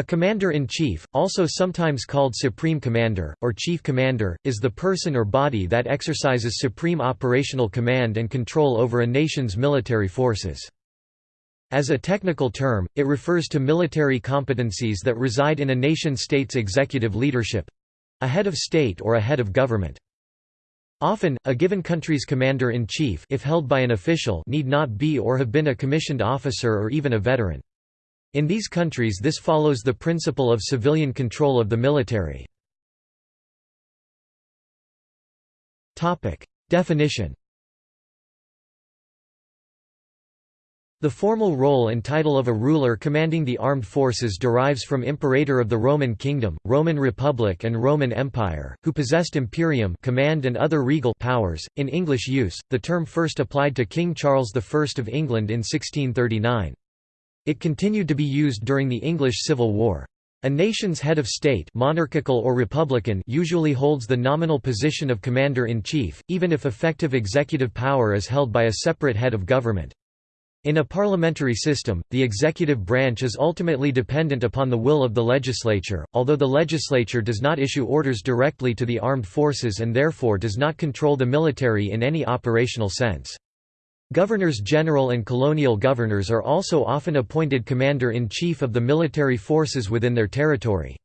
A commander-in-chief, also sometimes called supreme commander, or chief commander, is the person or body that exercises supreme operational command and control over a nation's military forces. As a technical term, it refers to military competencies that reside in a nation-state's executive leadership—a head of state or a head of government. Often, a given country's commander-in-chief if held by an official need not be or have been a commissioned officer or even a veteran. In these countries this follows the principle of civilian control of the military. Definition The formal role and title of a ruler commanding the armed forces derives from imperator of the Roman Kingdom, Roman Republic and Roman Empire, who possessed imperium command and other regal powers. In English use, the term first applied to King Charles I of England in 1639. It continued to be used during the English Civil War. A nation's head of state monarchical or republican usually holds the nominal position of commander-in-chief, even if effective executive power is held by a separate head of government. In a parliamentary system, the executive branch is ultimately dependent upon the will of the legislature, although the legislature does not issue orders directly to the armed forces and therefore does not control the military in any operational sense. Governors-general and colonial governors are also often appointed commander-in-chief of the military forces within their territory.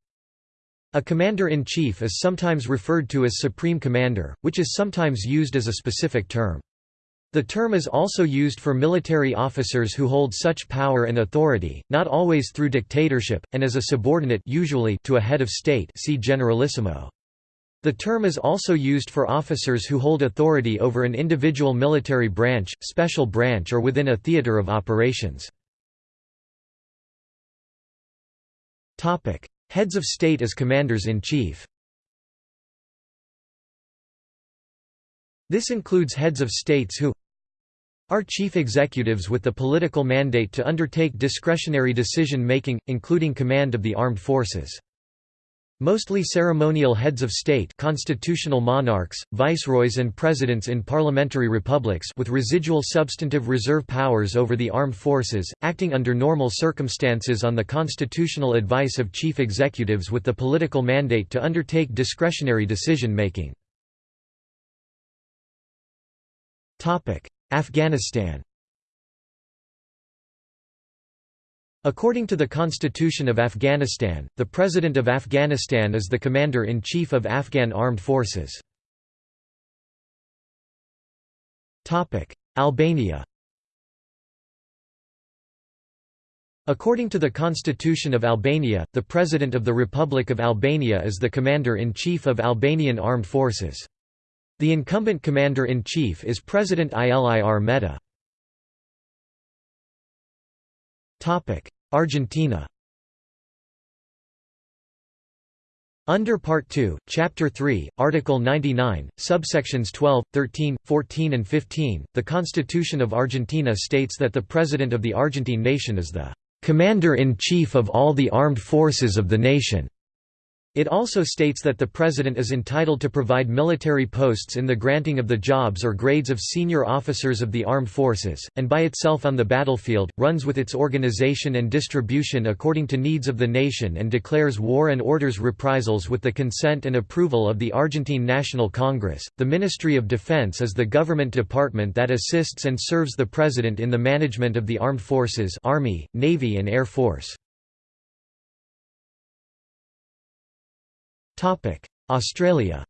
A commander-in-chief is sometimes referred to as supreme commander, which is sometimes used as a specific term. The term is also used for military officers who hold such power and authority, not always through dictatorship, and as a subordinate usually to a head of state see generalissimo. The term is also used for officers who hold authority over an individual military branch, special branch or within a theater of operations. Heads of state as commanders-in-chief This includes heads of states who are chief executives with the political mandate to undertake discretionary decision-making, including command of the armed forces. Mostly ceremonial heads of state constitutional monarchs, viceroys and presidents in parliamentary republics with residual substantive reserve powers over the armed forces, acting under normal circumstances on the constitutional advice of chief executives with the political mandate to undertake discretionary decision-making. Afghanistan According to the Constitution of Afghanistan, the President of Afghanistan is the Commander-in-Chief of Afghan Armed Forces. Albania According to the Constitution of Albania, the President of the Republic of Albania is the Commander-in-Chief of Albanian Armed Forces. The incumbent commander-in-chief is President Ilir Meta. Argentina Under Part 2, Chapter 3, Article 99, subsections 12, 13, 14 and 15, the Constitution of Argentina states that the President of the Argentine nation is the "...commander-in-chief of all the armed forces of the nation." It also states that the President is entitled to provide military posts in the granting of the jobs or grades of senior officers of the armed forces, and by itself on the battlefield, runs with its organization and distribution according to needs of the nation and declares war and orders reprisals with the consent and approval of the Argentine National Congress. The Ministry of Defense is the government department that assists and serves the President in the management of the armed forces Army, Navy and Air Force. Australia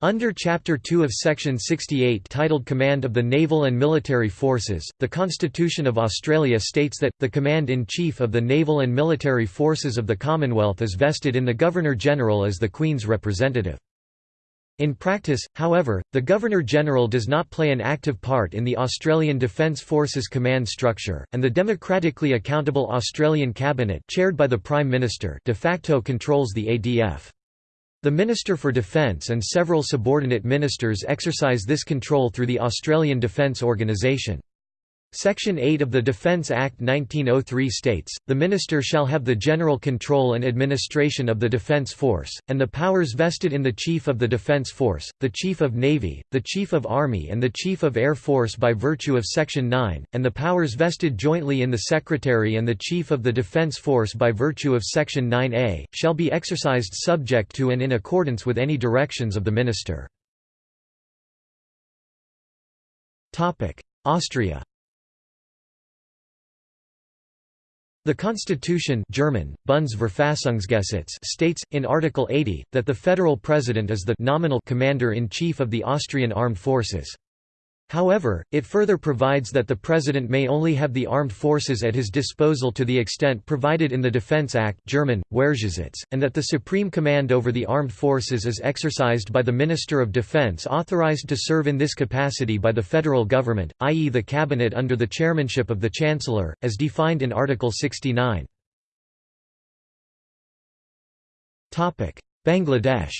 Under Chapter 2 of Section 68 titled Command of the Naval and Military Forces, the Constitution of Australia states that, the Command-in-Chief of the Naval and Military Forces of the Commonwealth is vested in the Governor-General as the Queen's representative. In practice, however, the Governor-General does not play an active part in the Australian Defence Forces command structure, and the democratically accountable Australian Cabinet chaired by the Prime Minister de facto controls the ADF. The Minister for Defence and several subordinate ministers exercise this control through the Australian Defence Organisation. Section 8 of the Defense Act 1903 states, the Minister shall have the general control and administration of the Defense Force, and the powers vested in the Chief of the Defense Force, the Chief of Navy, the Chief of Army and the Chief of Air Force by virtue of Section 9, and the powers vested jointly in the Secretary and the Chief of the Defense Force by virtue of Section 9a, shall be exercised subject to and in accordance with any directions of the Minister. Austria The constitution German, states, in Article 80, that the federal president is the nominal commander-in-chief of the Austrian armed forces. However, it further provides that the President may only have the armed forces at his disposal to the extent provided in the Defense Act German, and that the supreme command over the armed forces is exercised by the Minister of Defense authorized to serve in this capacity by the federal government, i.e. the cabinet under the chairmanship of the Chancellor, as defined in Article 69. Bangladesh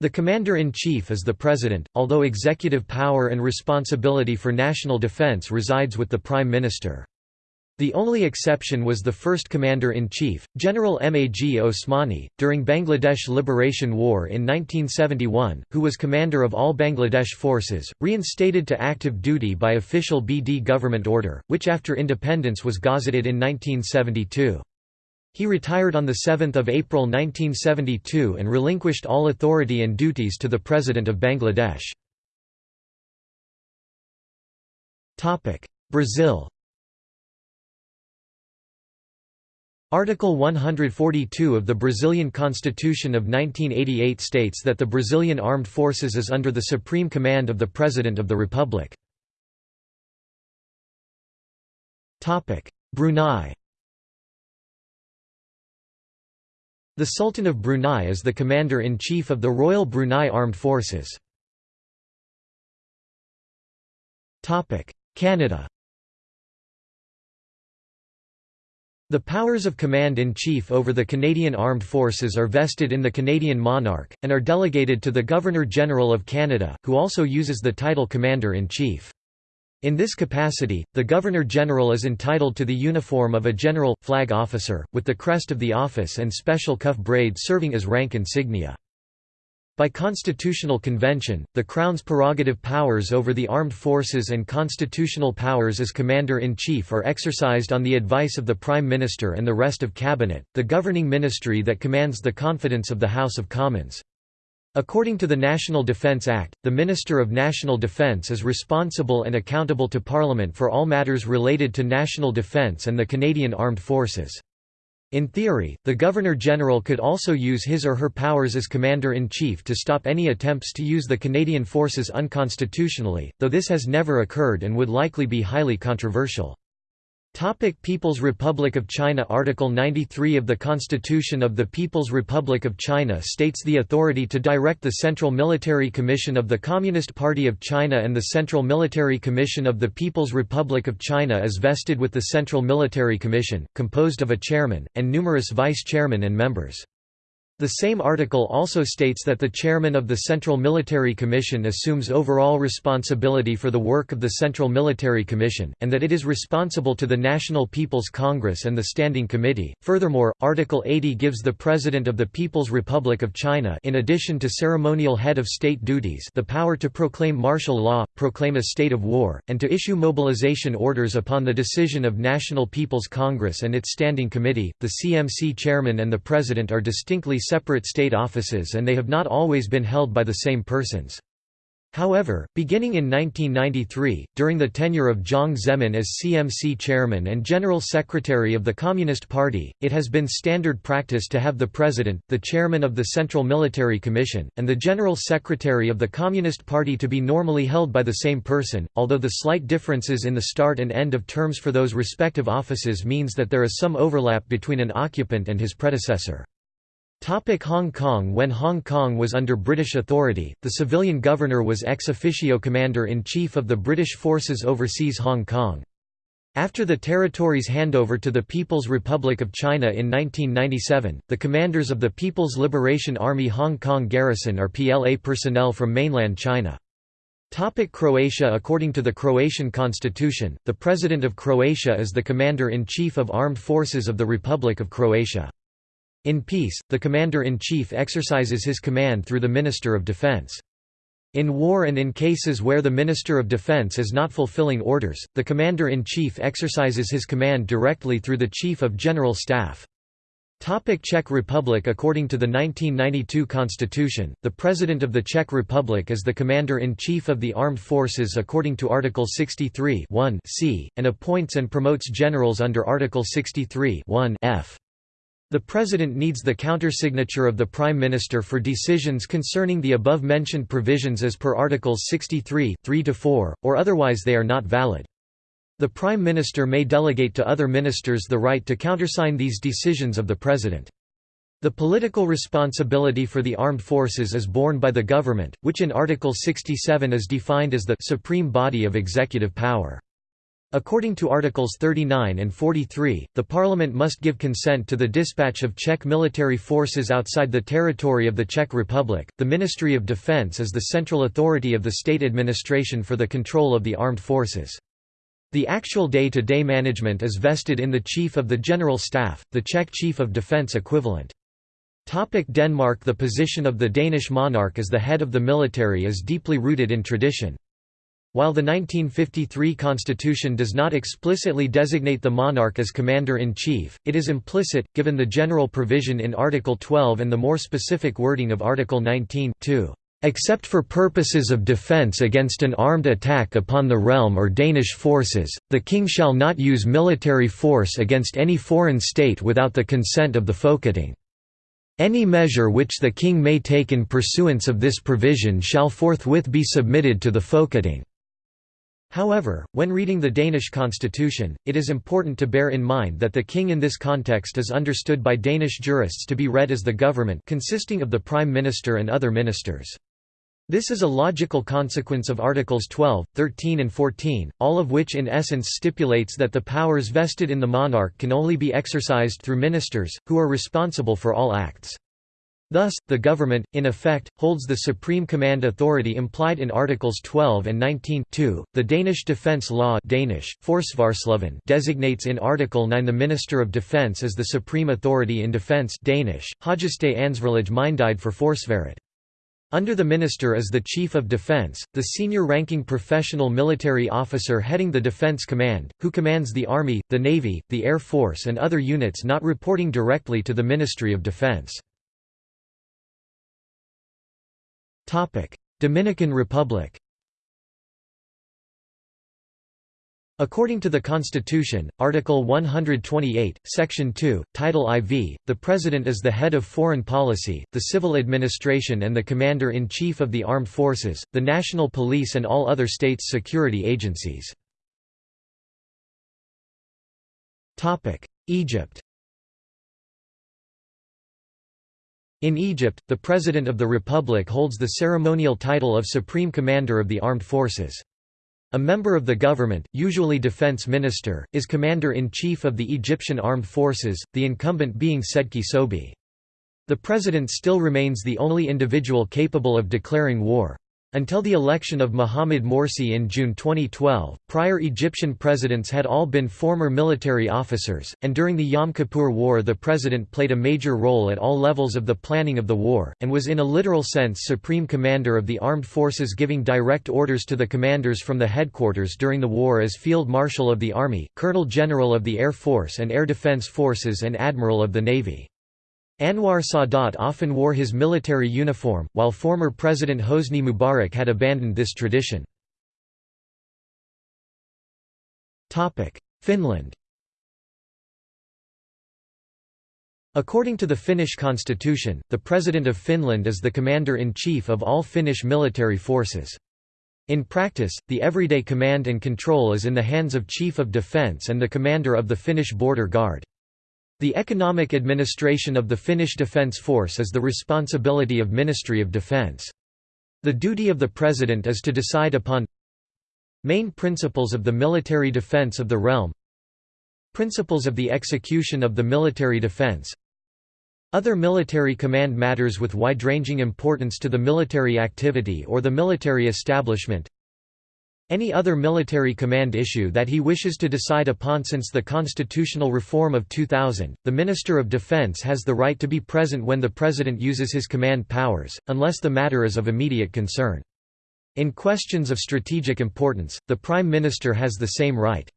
The Commander-in-Chief is the President, although executive power and responsibility for national defense resides with the Prime Minister. The only exception was the first Commander-in-Chief, General Mag Osmani, during Bangladesh Liberation War in 1971, who was commander of all Bangladesh forces, reinstated to active duty by official BD government order, which after independence was gazetted in 1972. He retired on 7 April 1972 and relinquished all authority and duties to the President of Bangladesh. Brazil Article 142 of the Brazilian Constitution of 1988 states that the Brazilian Armed Forces is under the supreme command of the President of the Republic. Brunei The Sultan of Brunei is the Commander-in-Chief of the Royal Brunei Armed Forces. Canada The powers of Command-in-Chief over the Canadian Armed Forces are vested in the Canadian monarch, and are delegated to the Governor-General of Canada, who also uses the title Commander-in-Chief. In this capacity, the Governor-General is entitled to the uniform of a general, flag officer, with the crest of the office and special cuff braid serving as rank insignia. By constitutional convention, the Crown's prerogative powers over the armed forces and constitutional powers as Commander-in-Chief are exercised on the advice of the Prime Minister and the rest of Cabinet, the governing ministry that commands the confidence of the House of Commons. According to the National Defence Act, the Minister of National Defence is responsible and accountable to Parliament for all matters related to national defence and the Canadian Armed Forces. In theory, the Governor-General could also use his or her powers as Commander-in-Chief to stop any attempts to use the Canadian forces unconstitutionally, though this has never occurred and would likely be highly controversial. Topic People's Republic of China Article 93 of the Constitution of the People's Republic of China states the authority to direct the Central Military Commission of the Communist Party of China and the Central Military Commission of the People's Republic of China is vested with the Central Military Commission, composed of a chairman, and numerous vice-chairmen and members. The same article also states that the chairman of the Central Military Commission assumes overall responsibility for the work of the Central Military Commission, and that it is responsible to the National People's Congress and the Standing Committee. Furthermore, Article 80 gives the President of the People's Republic of China in addition to ceremonial head of state duties the power to proclaim martial law, proclaim a state of war, and to issue mobilization orders upon the decision of National People's Congress and its Standing Committee. The CMC chairman and the President are distinctly separate state offices and they have not always been held by the same persons. However, beginning in 1993, during the tenure of Jiang Zemin as CMC chairman and general secretary of the Communist Party, it has been standard practice to have the president, the chairman of the Central Military Commission, and the general secretary of the Communist Party to be normally held by the same person, although the slight differences in the start and end of terms for those respective offices means that there is some overlap between an occupant and his predecessor. Topic Hong Kong When Hong Kong was under British authority, the civilian governor was ex officio commander-in-chief of the British forces overseas Hong Kong. After the territory's handover to the People's Republic of China in 1997, the commanders of the People's Liberation Army Hong Kong Garrison are PLA personnel from mainland China. Topic Croatia According to the Croatian constitution, the President of Croatia is the Commander-in-Chief of Armed Forces of the Republic of Croatia. In peace, the Commander-in-Chief exercises his command through the Minister of Defense. In war and in cases where the Minister of Defense is not fulfilling orders, the Commander-in-Chief exercises his command directly through the Chief of General Staff. Topic Czech Republic According to the 1992 constitution, the President of the Czech Republic is the Commander-in-Chief of the Armed Forces according to Article 63 c, and appoints and promotes generals under Article 63 f. The President needs the countersignature of the Prime Minister for decisions concerning the above-mentioned provisions as per Articles 63 3–4, or otherwise they are not valid. The Prime Minister may delegate to other ministers the right to countersign these decisions of the President. The political responsibility for the armed forces is borne by the government, which in Article 67 is defined as the supreme body of executive power. According to Articles 39 and 43, the Parliament must give consent to the dispatch of Czech military forces outside the territory of the Czech Republic. The Ministry of Defense is the central authority of the state administration for the control of the armed forces. The actual day-to-day management is vested in the Chief of the General Staff, the Czech Chief of Defence equivalent. Topic Denmark The position of the Danish monarch as the head of the military is deeply rooted in tradition. While the 1953 constitution does not explicitly designate the monarch as commander-in-chief, it is implicit, given the general provision in Article 12 and the more specific wording of Article 19 2 except for purposes of defence against an armed attack upon the realm or Danish forces, the king shall not use military force against any foreign state without the consent of the Folketing. Any measure which the king may take in pursuance of this provision shall forthwith be submitted to the Folketing. However, when reading the Danish constitution, it is important to bear in mind that the king in this context is understood by Danish jurists to be read as the government consisting of the prime minister and other ministers. This is a logical consequence of Articles 12, 13 and 14, all of which in essence stipulates that the powers vested in the monarch can only be exercised through ministers, who are responsible for all acts. Thus, the government, in effect, holds the supreme command authority implied in Articles 12 and 19 2. The Danish defence law Danish, designates in Article 9 the Minister of Defence as the supreme authority in defence Danish, Højeste Myndighed for Forsvaret. Under the minister is the Chief of Defense, the senior-ranking professional military officer heading the Defense Command, who commands the Army, the Navy, the Air Force and other units not reporting directly to the Ministry of Defense. Dominican Republic According to the Constitution, Article 128, Section 2, Title IV, the President is the head of foreign policy, the civil administration and the Commander-in-Chief of the Armed Forces, the National Police and all other states' security agencies. Egypt In Egypt, the President of the Republic holds the ceremonial title of Supreme Commander of the Armed Forces. A member of the government, usually defense minister, is commander-in-chief of the Egyptian armed forces, the incumbent being Sedki Sobhy. The president still remains the only individual capable of declaring war. Until the election of Mohamed Morsi in June 2012, prior Egyptian presidents had all been former military officers, and during the Yom Kippur War the president played a major role at all levels of the planning of the war, and was in a literal sense supreme commander of the armed forces giving direct orders to the commanders from the headquarters during the war as Field Marshal of the Army, Colonel General of the Air Force and Air Defense Forces and Admiral of the Navy. Anwar Sadat often wore his military uniform, while former President Hosni Mubarak had abandoned this tradition. Finland According to the Finnish constitution, the President of Finland is the Commander-in-Chief of all Finnish military forces. In practice, the everyday command and control is in the hands of Chief of Defence and the Commander of the Finnish Border Guard. The economic administration of the Finnish Defence Force is the responsibility of Ministry of Defence. The duty of the President is to decide upon main principles of the military defence of the realm principles of the execution of the military defence other military command matters with wide-ranging importance to the military activity or the military establishment any other military command issue that he wishes to decide upon since the constitutional reform of 2000. The Minister of Defense has the right to be present when the President uses his command powers, unless the matter is of immediate concern. In questions of strategic importance, the Prime Minister has the same right.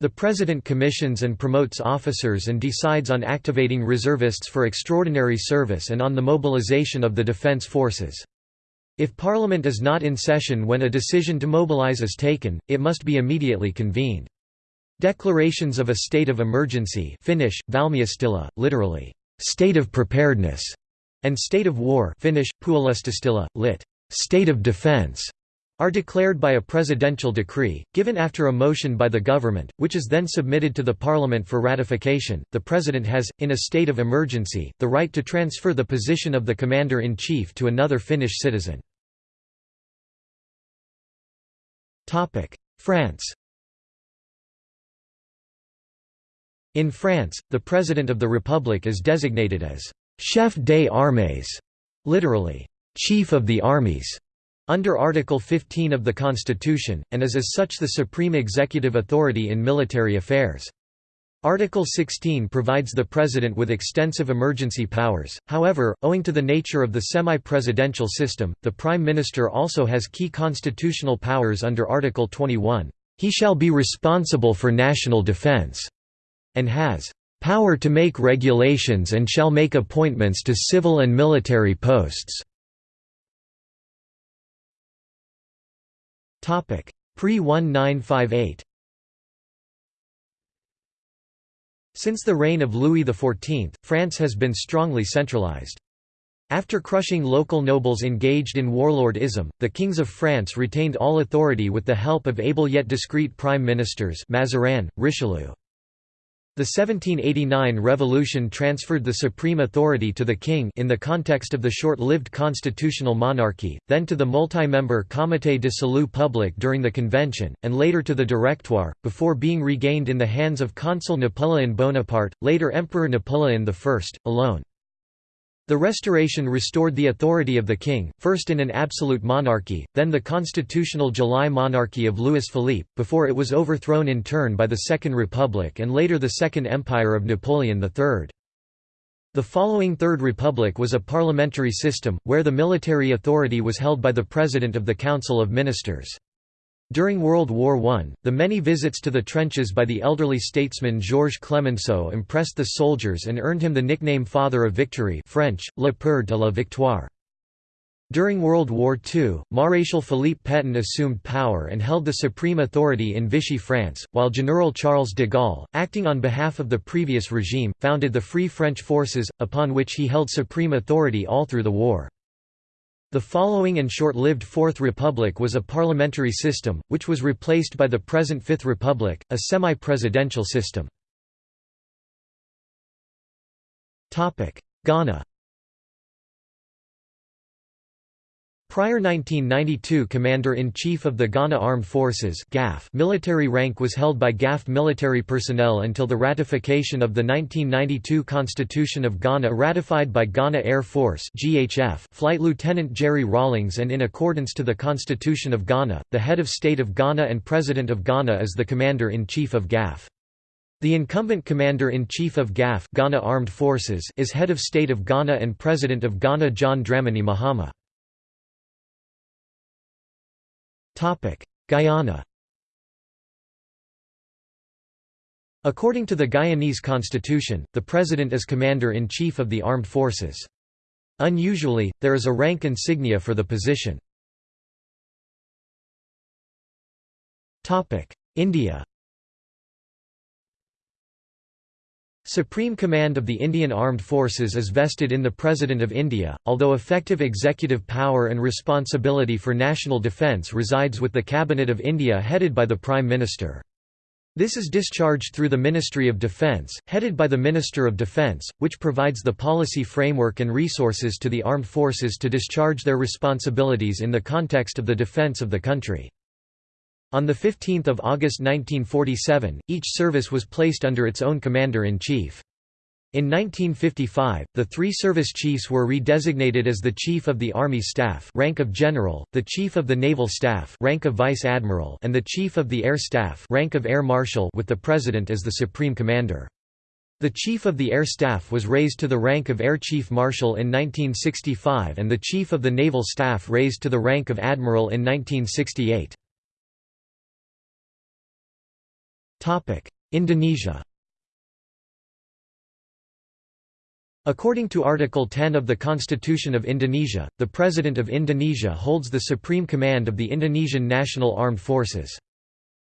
The President commissions and promotes officers and decides on activating reservists for extraordinary service and on the mobilization of the defense forces. If Parliament is not in session when a decision to mobilize is taken, it must be immediately convened. Declarations of a state of emergency Finnish, valmiustila, literally, state of preparedness, and state of war Finnish, lit. state of defense, are declared by a presidential decree, given after a motion by the government, which is then submitted to the parliament for ratification. The president has, in a state of emergency, the right to transfer the position of the commander-in-chief to another Finnish citizen. France In France, the President of the Republic is designated as «chef des armées», literally, «chief of the armies», under Article 15 of the Constitution, and is as such the supreme executive authority in military affairs. Article 16 provides the President with extensive emergency powers, however, owing to the nature of the semi-presidential system, the Prime Minister also has key constitutional powers under Article 21. He shall be responsible for national defense, and has power to make regulations and shall make appointments to civil and military posts. Pre-1958 Since the reign of Louis XIV, France has been strongly centralized. After crushing local nobles engaged in warlordism, the kings of France retained all authority with the help of able yet discreet prime ministers Mazarin, Richelieu. The 1789 revolution transferred the supreme authority to the king in the context of the short-lived constitutional monarchy, then to the multi-member Comité de Salut Public during the convention, and later to the Directoire, before being regained in the hands of Consul Napoleon Bonaparte, later Emperor Napoleon I, alone. The Restoration restored the authority of the king, first in an absolute monarchy, then the constitutional July monarchy of Louis Philippe, before it was overthrown in turn by the Second Republic and later the Second Empire of Napoleon III. The following Third Republic was a parliamentary system, where the military authority was held by the President of the Council of Ministers. During World War I, the many visits to the trenches by the elderly statesman Georges Clemenceau impressed the soldiers and earned him the nickname Father of Victory French, Le Père de la Victoire. During World War II, Maréchal Philippe Pétain assumed power and held the supreme authority in Vichy France, while General Charles de Gaulle, acting on behalf of the previous regime, founded the Free French Forces, upon which he held supreme authority all through the war. The following and short-lived Fourth Republic was a parliamentary system, which was replaced by the present Fifth Republic, a semi-presidential system. Ghana Prior 1992 Commander-in-Chief of the Ghana Armed Forces military rank was held by GAF military personnel until the ratification of the 1992 Constitution of Ghana ratified by Ghana Air Force Flight Lieutenant Jerry Rawlings and in accordance to the Constitution of Ghana, the head of state of Ghana and President of Ghana is the Commander-in-Chief of GAF. The incumbent Commander-in-Chief of GAF Ghana Armed Forces is head of state of Ghana and President of Ghana John Dramani Mahama. Guyana According to the Guyanese constitution, the president is commander-in-chief of the armed forces. Unusually, there is a rank insignia for the position. India Supreme command of the Indian Armed Forces is vested in the President of India, although effective executive power and responsibility for national defence resides with the Cabinet of India headed by the Prime Minister. This is discharged through the Ministry of Defence, headed by the Minister of Defence, which provides the policy framework and resources to the armed forces to discharge their responsibilities in the context of the defence of the country. On 15 August 1947, each service was placed under its own commander-in-chief. In 1955, the three service chiefs were redesignated as the Chief of the Army Staff rank of General, the Chief of the Naval Staff rank of Vice Admiral and the Chief of the Air Staff rank of Air Marshal with the President as the Supreme Commander. The Chief of the Air Staff was raised to the rank of Air Chief Marshal in 1965 and the Chief of the Naval Staff raised to the rank of Admiral in 1968. Indonesia According to Article 10 of the Constitution of Indonesia, the President of Indonesia holds the supreme command of the Indonesian National Armed Forces.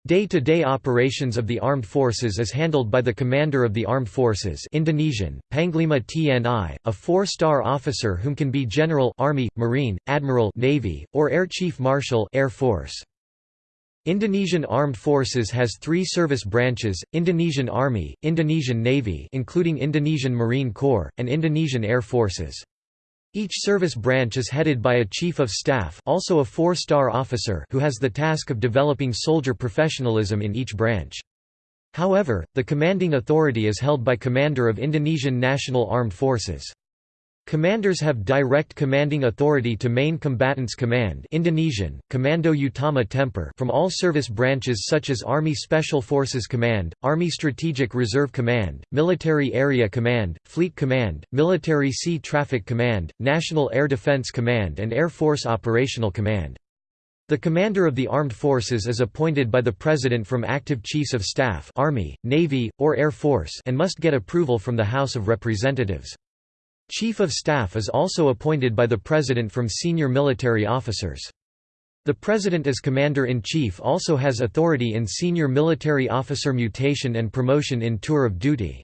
Day-to-day -day operations of the armed forces is handled by the Commander of the Armed Forces Indonesian, Panglima TNI, a four-star officer whom can be General Army, Marine, Admiral Navy, or Air Chief Marshal Air Force. Indonesian Armed Forces has three service branches, Indonesian Army, Indonesian Navy including Indonesian Marine Corps, and Indonesian Air Forces. Each service branch is headed by a Chief of Staff also a four-star officer who has the task of developing soldier professionalism in each branch. However, the commanding authority is held by Commander of Indonesian National Armed Forces. Commanders have direct commanding authority to Main Combatants Command Indonesian, Komando Utama Tempur from all service branches such as Army Special Forces Command, Army Strategic Reserve Command, Military Area Command, Fleet Command, Military Sea Traffic Command, National Air Defense Command and Air Force Operational Command. The commander of the armed forces is appointed by the President from active chiefs of staff Army, Navy, or Air Force and must get approval from the House of Representatives. Chief of Staff is also appointed by the President from senior military officers. The President as Commander-in-Chief also has authority in senior military officer mutation and promotion in tour of duty.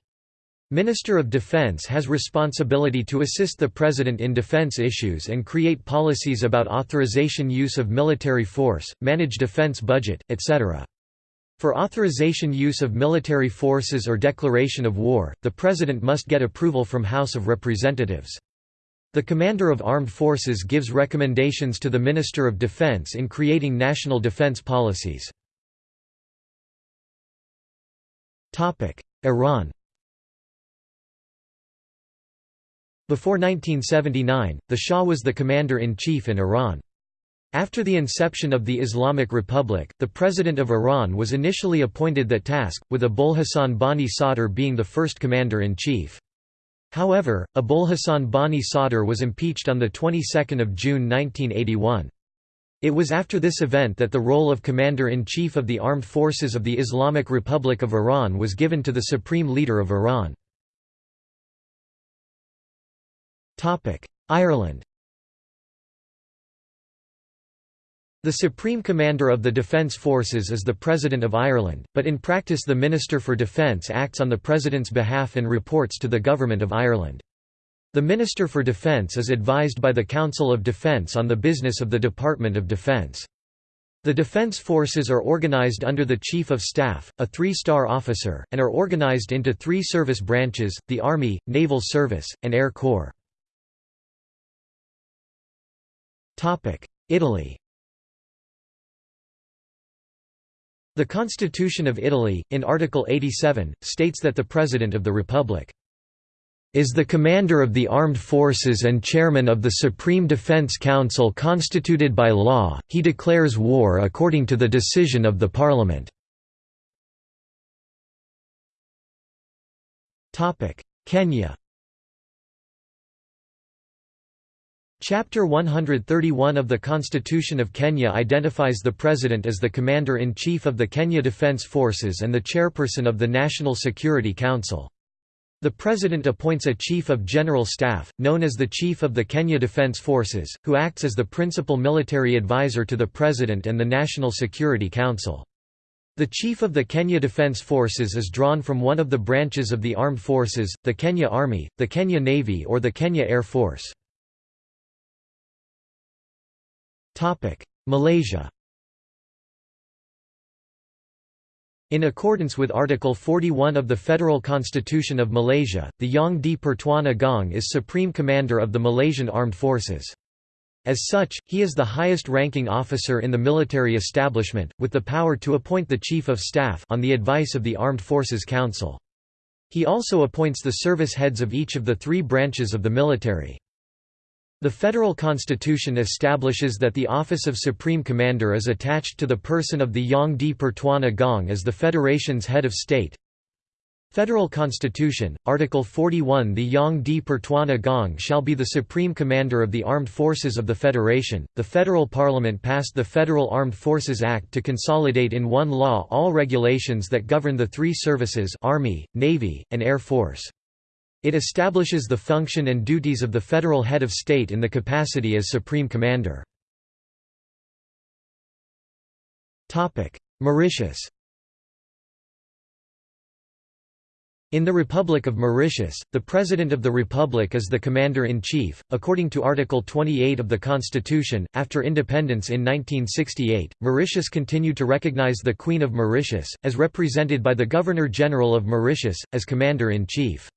Minister of Defense has responsibility to assist the President in defense issues and create policies about authorization use of military force, manage defense budget, etc. For authorization use of military forces or declaration of war, the President must get approval from House of Representatives. The Commander of Armed Forces gives recommendations to the Minister of Defense in creating national defense policies. Iran Before 1979, the Shah was the Commander-in-Chief in Iran. After the inception of the Islamic Republic, the President of Iran was initially appointed that task, with Abolhassan Bani Sadr being the first Commander-in-Chief. However, Abolhassan Bani Sadr was impeached on the 22nd of June 1981. It was after this event that the role of Commander-in-Chief of the Armed Forces of the Islamic Republic of Iran was given to the Supreme Leader of Iran. Ireland The Supreme Commander of the Defence Forces is the President of Ireland, but in practice the Minister for Defence acts on the President's behalf and reports to the Government of Ireland. The Minister for Defence is advised by the Council of Defence on the business of the Department of Defence. The Defence Forces are organised under the Chief of Staff, a three-star officer, and are organised into three service branches, the Army, Naval Service, and Air Corps. Italy The Constitution of Italy, in Article 87, states that the President of the Republic is the commander of the armed forces and chairman of the Supreme Defense Council constituted by law, he declares war according to the decision of the Parliament. Kenya Chapter 131 of the Constitution of Kenya identifies the President as the Commander-in-Chief of the Kenya Defence Forces and the Chairperson of the National Security Council. The President appoints a Chief of General Staff, known as the Chief of the Kenya Defence Forces, who acts as the principal military advisor to the President and the National Security Council. The Chief of the Kenya Defence Forces is drawn from one of the branches of the armed forces, the Kenya Army, the Kenya Navy or the Kenya Air Force. Malaysia In accordance with Article 41 of the Federal Constitution of Malaysia, the Yang di Pertuan Agong is Supreme Commander of the Malaysian Armed Forces. As such, he is the highest-ranking officer in the military establishment, with the power to appoint the Chief of Staff on the advice of the Armed Forces Council. He also appoints the service heads of each of the three branches of the military. The federal constitution establishes that the office of Supreme Commander is attached to the person of the Yang di Pertuan Agong as the federation's head of state. Federal Constitution, Article 41 The Yang di Pertuan Agong shall be the Supreme Commander of the Armed Forces of the Federation. The federal parliament passed the Federal Armed Forces Act to consolidate in one law all regulations that govern the three services Army, Navy, and Air Force. It establishes the function and duties of the federal head of state in the capacity as Supreme Commander. Mauritius In the Republic of Mauritius, the President of the Republic is the Commander-in-Chief, according to Article 28 of the Constitution. After independence in 1968, Mauritius continued to recognize the Queen of Mauritius, as represented by the Governor-General of Mauritius, as Commander-in-Chief.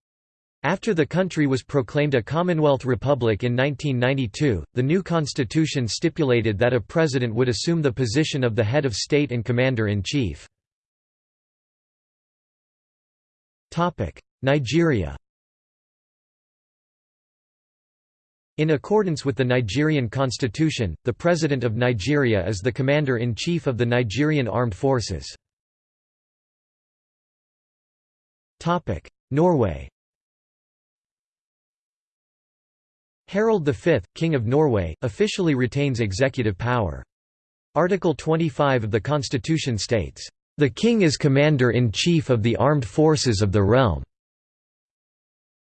After the country was proclaimed a Commonwealth Republic in 1992, the new constitution stipulated that a president would assume the position of the head of state and commander-in-chief. Nigeria In accordance with the Nigerian constitution, the President of Nigeria is the Commander-in-Chief of the Nigerian Armed Forces. Norway Harald V, King of Norway, officially retains executive power. Article 25 of the constitution states, "...the king is commander-in-chief of the armed forces of the realm."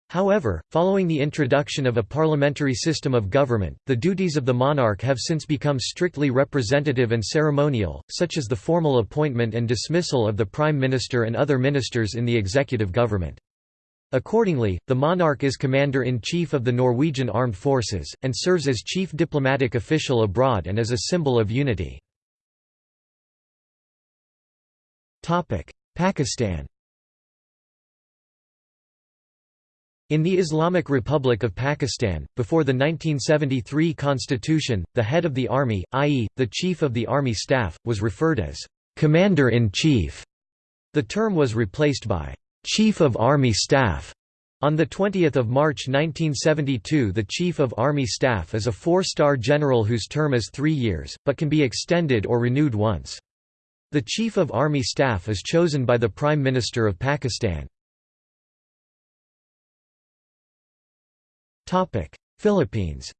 However, following the introduction of a parliamentary system of government, the duties of the monarch have since become strictly representative and ceremonial, such as the formal appointment and dismissal of the prime minister and other ministers in the executive government. Accordingly, the monarch is commander-in-chief of the Norwegian Armed Forces, and serves as chief diplomatic official abroad and as a symbol of unity. Pakistan In the Islamic Republic of Pakistan, before the 1973 constitution, the head of the army, i.e., the chief of the army staff, was referred as commander-in-chief. The term was replaced by Chief of Army Staff. On 20 March 1972 the Chief of Army Staff is a four-star general whose term is three years, but can be extended or renewed once. The Chief of Army Staff is chosen by the Prime Minister of Pakistan. Philippines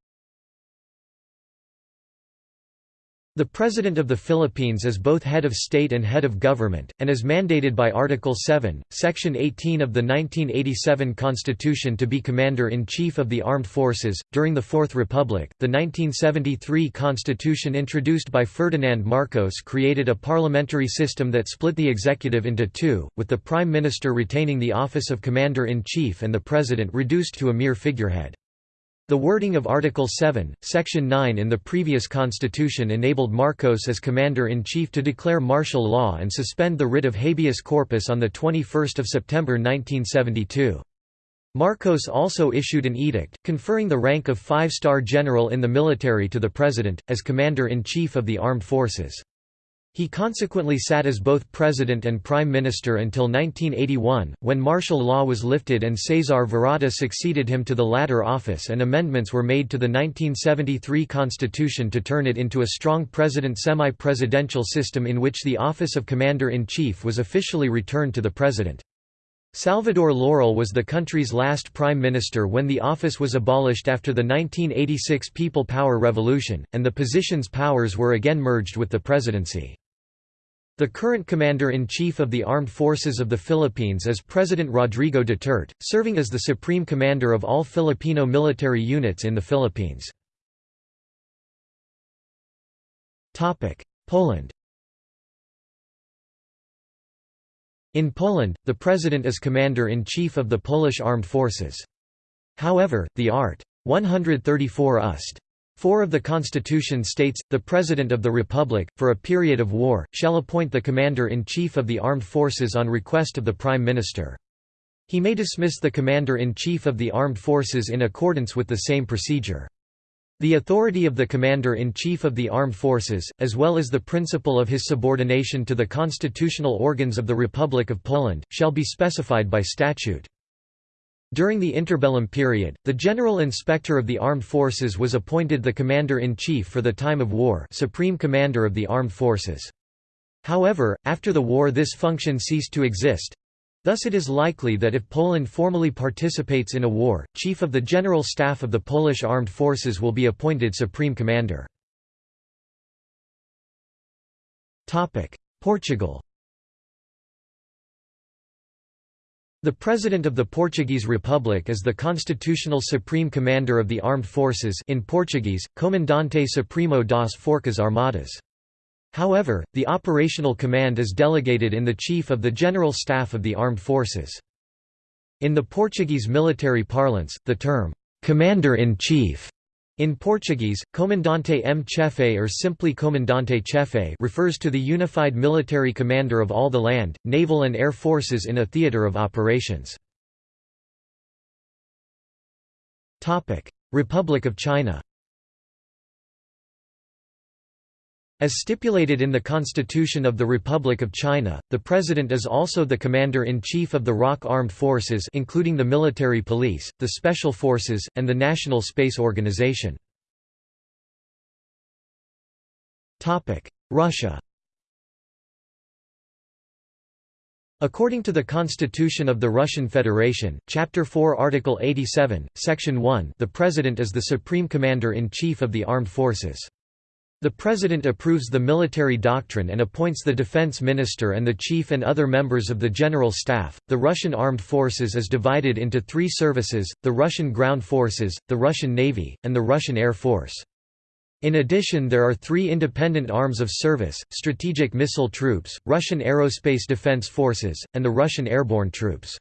The President of the Philippines is both head of state and head of government, and is mandated by Article 7, Section 18 of the 1987 Constitution to be Commander-in-Chief of the Armed Forces. During the Fourth Republic, the 1973 Constitution introduced by Ferdinand Marcos created a parliamentary system that split the executive into two, with the Prime Minister retaining the office of Commander-in-Chief and the President reduced to a mere figurehead. The wording of Article 7, Section 9 in the previous constitution enabled Marcos as Commander-in-Chief to declare martial law and suspend the writ of habeas corpus on 21 September 1972. Marcos also issued an edict, conferring the rank of five-star general in the military to the President, as Commander-in-Chief of the Armed Forces. He consequently sat as both president and prime minister until 1981, when martial law was lifted and Cesar Virata succeeded him to the latter office and amendments were made to the 1973 constitution to turn it into a strong president semi-presidential system in which the office of commander-in-chief was officially returned to the president. Salvador Laurel was the country's last prime minister when the office was abolished after the 1986 People Power Revolution, and the position's powers were again merged with the presidency. The current Commander-in-Chief of the Armed Forces of the Philippines is President Rodrigo Duterte, serving as the Supreme Commander of all Filipino military units in the Philippines. Poland In Poland, the President is Commander-in-Chief of the Polish Armed Forces. However, the Art. 134 Ust. 4 of the Constitution states, the President of the Republic, for a period of war, shall appoint the Commander-in-Chief of the Armed Forces on request of the Prime Minister. He may dismiss the Commander-in-Chief of the Armed Forces in accordance with the same procedure. The authority of the Commander-in-Chief of the Armed Forces, as well as the principle of his subordination to the constitutional organs of the Republic of Poland, shall be specified by statute. During the interbellum period, the General Inspector of the Armed Forces was appointed the Commander-in-Chief for the time of war Supreme Commander of the Armed Forces. However, after the war this function ceased to exist, Thus it is likely that if Poland formally participates in a war, Chief of the General Staff of the Polish Armed Forces will be appointed Supreme Commander. Portugal The President of the Portuguese Republic is the constitutional Supreme Commander of the Armed Forces in Portuguese, Comandante Supremo das Forças Armadas. However, the operational command is delegated in the Chief of the General Staff of the Armed Forces. In the Portuguese military parlance, the term, "'Commander-in-Chief' in Portuguese, Comandante em Chefe or simply Comandante Chefe refers to the unified military commander of all the land, naval and air forces in a theatre of operations. Republic of China As stipulated in the Constitution of the Republic of China, the President is also the Commander-in-Chief of the ROC Armed Forces including the Military Police, the Special Forces, and the National Space Organization. Russia According to the Constitution of the Russian Federation, Chapter 4 Article 87, Section 1 the President is the Supreme Commander-in-Chief of the Armed Forces. The President approves the military doctrine and appoints the defense minister and the chief and other members of the general staff. The Russian armed forces is divided into three services the Russian ground forces, the Russian Navy, and the Russian Air Force. In addition, there are three independent arms of service strategic missile troops, Russian Aerospace Defense Forces, and the Russian Airborne Troops.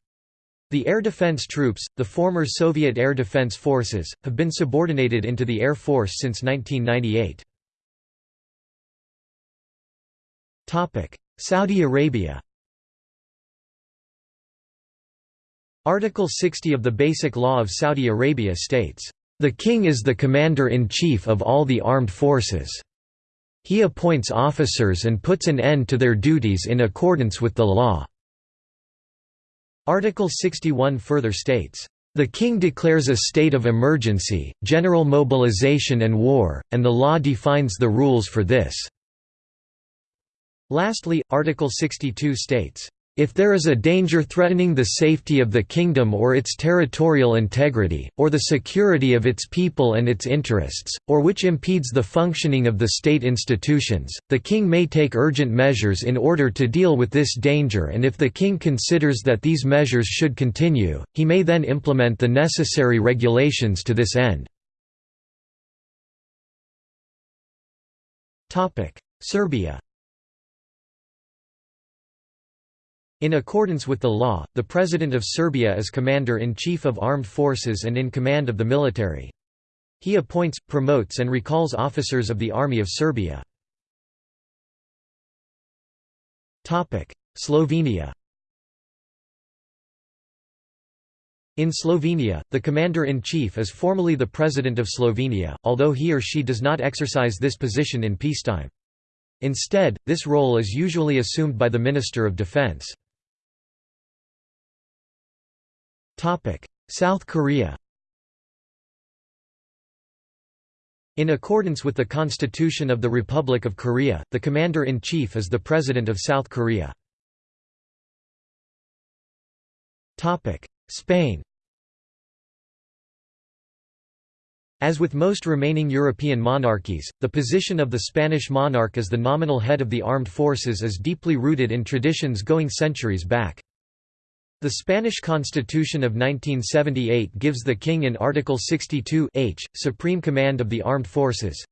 The air defense troops, the former Soviet Air Defense Forces, have been subordinated into the Air Force since 1998. Saudi Arabia Article 60 of the Basic Law of Saudi Arabia states, "...the king is the commander-in-chief of all the armed forces. He appoints officers and puts an end to their duties in accordance with the law." Article 61 further states, "...the king declares a state of emergency, general mobilization and war, and the law defines the rules for this." Lastly, Article 62 states, if there is a danger threatening the safety of the kingdom or its territorial integrity, or the security of its people and its interests, or which impedes the functioning of the state institutions, the king may take urgent measures in order to deal with this danger and if the king considers that these measures should continue, he may then implement the necessary regulations to this end. Serbia In accordance with the law, the President of Serbia is Commander-in-Chief of Armed Forces and in command of the military. He appoints, promotes and recalls officers of the Army of Serbia. Slovenia In Slovenia, the Commander-in-Chief is formally the President of Slovenia, although he or she does not exercise this position in peacetime. Instead, this role is usually assumed by the Minister of Defense. South Korea In accordance with the Constitution of the Republic of Korea, the Commander-in-Chief is the President of South Korea. Spain As with most remaining European monarchies, the position of the Spanish monarch as the nominal head of the armed forces is deeply rooted in traditions going centuries back. The Spanish Constitution of 1978 gives the king in Article 62 H, supreme command of the armed forces.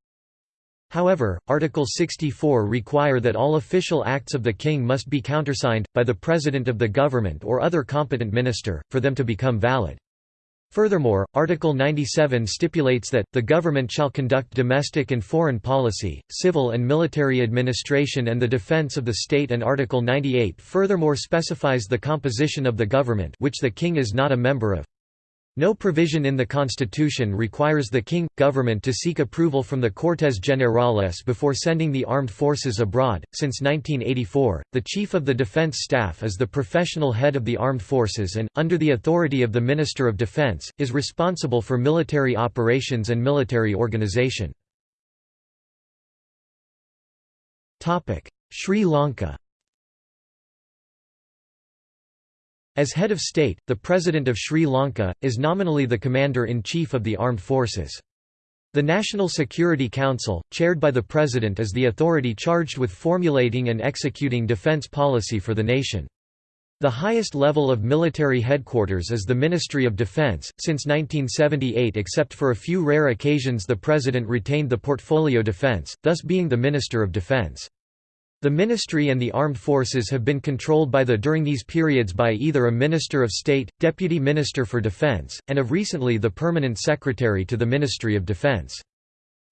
However, Article 64 require that all official acts of the king must be countersigned, by the President of the government or other competent minister, for them to become valid. Furthermore, Article 97 stipulates that, the government shall conduct domestic and foreign policy, civil and military administration and the defense of the state and Article 98 furthermore specifies the composition of the government which the king is not a member of. No provision in the constitution requires the king, government to seek approval from the Cortes Generales before sending the armed forces abroad. Since 1984, the Chief of the Defense Staff is the professional head of the armed forces and, under the authority of the Minister of Defense, is responsible for military operations and military organization. Sri Lanka As head of state, the President of Sri Lanka, is nominally the Commander-in-Chief of the Armed Forces. The National Security Council, chaired by the President is the authority charged with formulating and executing defence policy for the nation. The highest level of military headquarters is the Ministry of Defence. Since 1978, except for a few rare occasions, the President retained the portfolio Defence, thus being the Minister of Defence. The ministry and the armed forces have been controlled by the during these periods by either a Minister of State, Deputy Minister for Defense, and of recently the Permanent Secretary to the Ministry of Defense.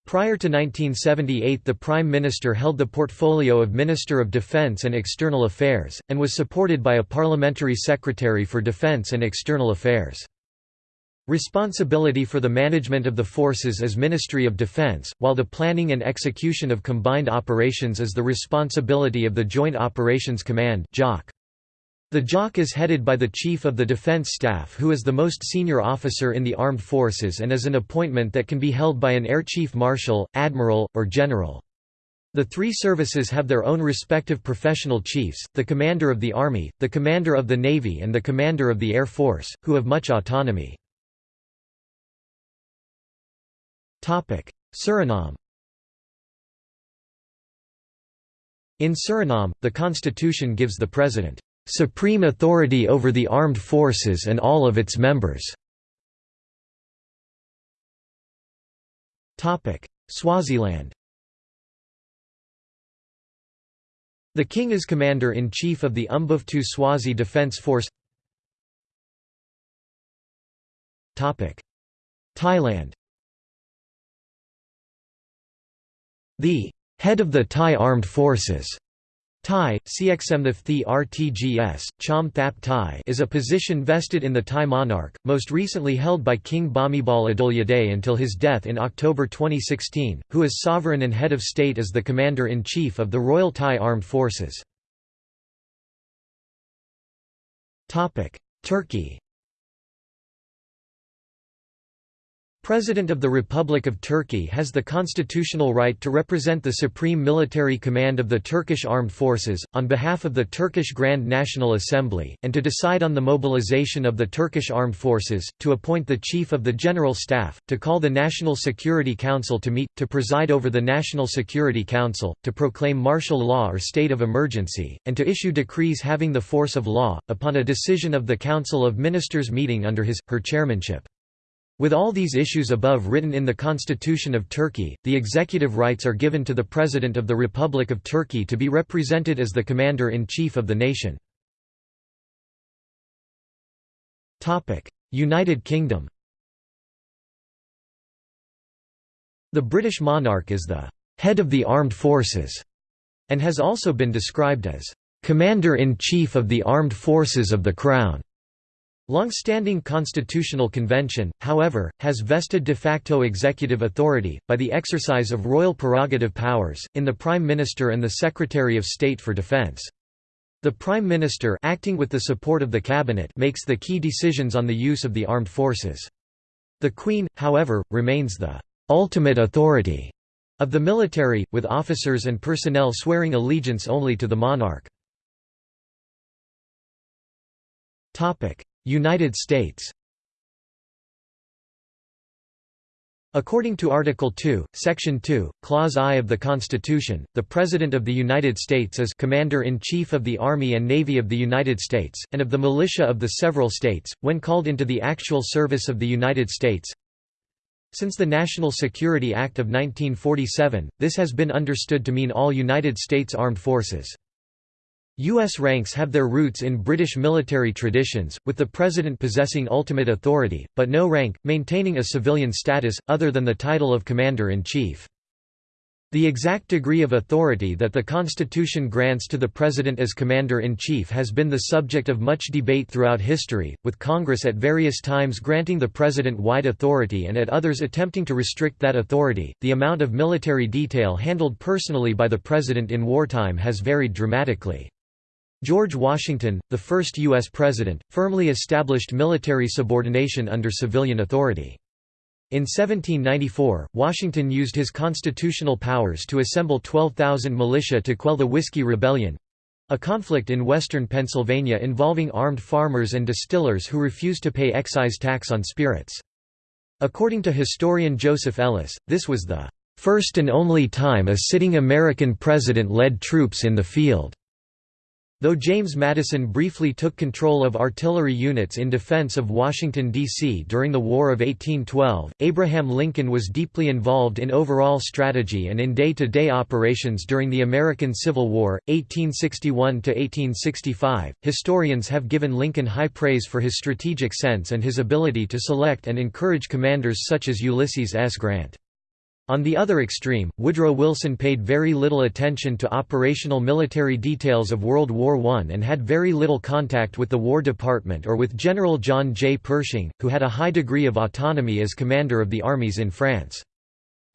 Prior to 1978 the Prime Minister held the portfolio of Minister of Defense and External Affairs, and was supported by a Parliamentary Secretary for Defense and External Affairs. Responsibility for the management of the forces is Ministry of Defense, while the planning and execution of combined operations is the responsibility of the Joint Operations Command The JOC is headed by the Chief of the Defense Staff who is the most senior officer in the armed forces and is an appointment that can be held by an Air Chief Marshal, Admiral, or General. The three services have their own respective professional chiefs, the Commander of the Army, the Commander of the Navy and the Commander of the Air Force, who have much autonomy. Suriname. In Suriname, the constitution gives the president supreme authority over the armed forces and all of its members. Swaziland. The king is commander-in-chief of the Umbutfo Swazi Defence Force. Thailand The head of the Thai Armed Forces Thai, Cxmththi RTGS, Chom Thap Thai is a position vested in the Thai monarch, most recently held by King Bhumibol Adulyadej until his death in October 2016, who is sovereign and head of state as the Commander-in-Chief of the Royal Thai Armed Forces. Turkey President of the Republic of Turkey has the constitutional right to represent the Supreme Military Command of the Turkish Armed Forces, on behalf of the Turkish Grand National Assembly, and to decide on the mobilization of the Turkish Armed Forces, to appoint the Chief of the General Staff, to call the National Security Council to meet, to preside over the National Security Council, to proclaim martial law or state of emergency, and to issue decrees having the force of law, upon a decision of the Council of Ministers meeting under his, her chairmanship. With all these issues above written in the Constitution of Turkey, the executive rights are given to the President of the Republic of Turkey to be represented as the Commander-in-Chief of the nation. United Kingdom The British monarch is the «head of the armed forces» and has also been described as «commander-in-chief of the armed forces of the Crown». Long-standing constitutional convention, however, has vested de facto executive authority, by the exercise of royal prerogative powers, in the Prime Minister and the Secretary of State for Defence. The Prime Minister acting with the support of the Cabinet makes the key decisions on the use of the armed forces. The Queen, however, remains the «ultimate authority» of the military, with officers and personnel swearing allegiance only to the monarch. United States According to Article 2, Section 2, Clause I of the Constitution, the President of the United States is Commander-in-Chief of the Army and Navy of the United States, and of the militia of the several states, when called into the actual service of the United States. Since the National Security Act of 1947, this has been understood to mean all United States Armed Forces. U.S. ranks have their roots in British military traditions, with the President possessing ultimate authority, but no rank, maintaining a civilian status, other than the title of Commander-in-Chief. The exact degree of authority that the Constitution grants to the President as Commander-in-Chief has been the subject of much debate throughout history, with Congress at various times granting the President wide authority and at others attempting to restrict that authority. The amount of military detail handled personally by the President in wartime has varied dramatically. George Washington, the first U.S. President, firmly established military subordination under civilian authority. In 1794, Washington used his constitutional powers to assemble 12,000 militia to quell the Whiskey Rebellion—a conflict in western Pennsylvania involving armed farmers and distillers who refused to pay excise tax on spirits. According to historian Joseph Ellis, this was the first and only time a sitting American president led troops in the field. Though James Madison briefly took control of artillery units in defense of Washington, D.C. during the War of 1812, Abraham Lincoln was deeply involved in overall strategy and in day-to-day -day operations during the American Civil War, 1861–1865. Historians have given Lincoln high praise for his strategic sense and his ability to select and encourage commanders such as Ulysses S. Grant. On the other extreme, Woodrow Wilson paid very little attention to operational military details of World War I and had very little contact with the War Department or with General John J. Pershing, who had a high degree of autonomy as commander of the armies in France.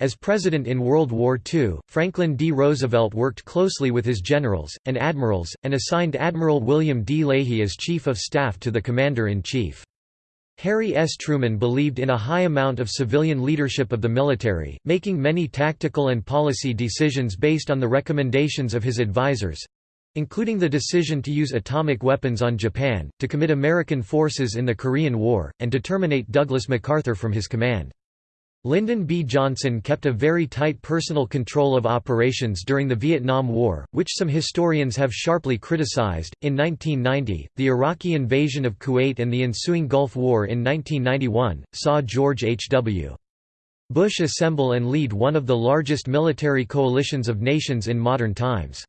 As president in World War II, Franklin D. Roosevelt worked closely with his generals, and admirals, and assigned Admiral William D. Leahy as Chief of Staff to the Commander-in-Chief. Harry S. Truman believed in a high amount of civilian leadership of the military, making many tactical and policy decisions based on the recommendations of his advisors—including the decision to use atomic weapons on Japan, to commit American forces in the Korean War, and to terminate Douglas MacArthur from his command. Lyndon B. Johnson kept a very tight personal control of operations during the Vietnam War, which some historians have sharply criticized. In 1990, the Iraqi invasion of Kuwait and the ensuing Gulf War in 1991 saw George H.W. Bush assemble and lead one of the largest military coalitions of nations in modern times.